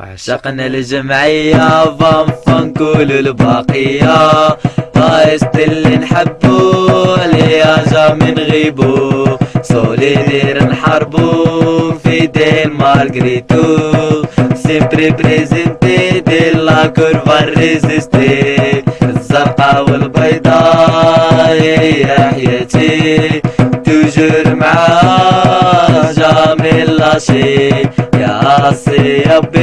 عشقنا الجمعية فان فان كل الباقية. طايست اللي نحبو من غيبو. سوليدير نحاربو في ديل مارغريتو سيمبري بريزنتي دي لا كورفا ريزيستي. الزرقاء والبيضاء هي حياتي توجور معاها جامي لاشي classe AB,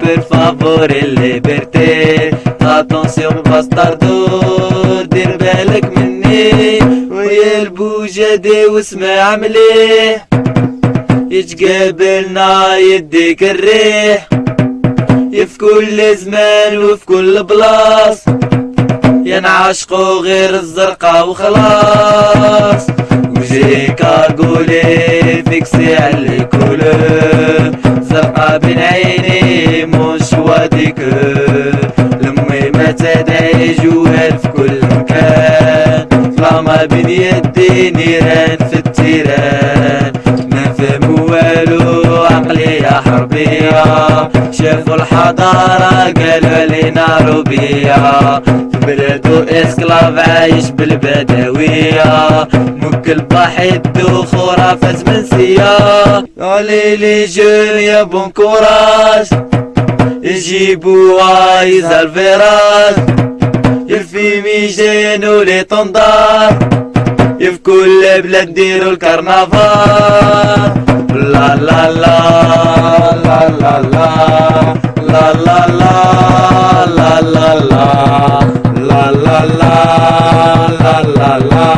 por favor, liberté. Attention, bastardou, dir بالك مني ويا البوجدي واسمع مليح يتقابلنا يديك الريح في كل زمان وفي كل بلاص ينعشقوا غير الزرقا وخلاص وجيكا قولي فيكسي على الكل بين عيني مش واديك لمي ما تدعي جوال في كل مكان. فلاما بين يدي نيران في التيران. ما فهموا والو عقلي يا حربية. شافوا الحضارة قالوا علينا روبية في بلادو اسكلاف عايش بالبدوية مكل بحيد وخرافات منسية علي لي جون يا بون كوراج يجيبوا يزال الفيراج الفيميجين ولي طندار في كل بلاد نديرو الكرنفال لا لا لا لا لا لا لا لا لا لا لا لا لا لا لا لا لا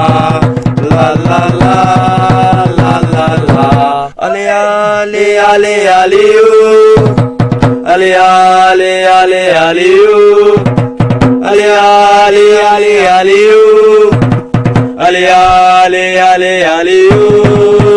لا لا لا لا لا لا علي علي علي عليو علي علي علي عليو علي علي علي عليو علي علي علي عليو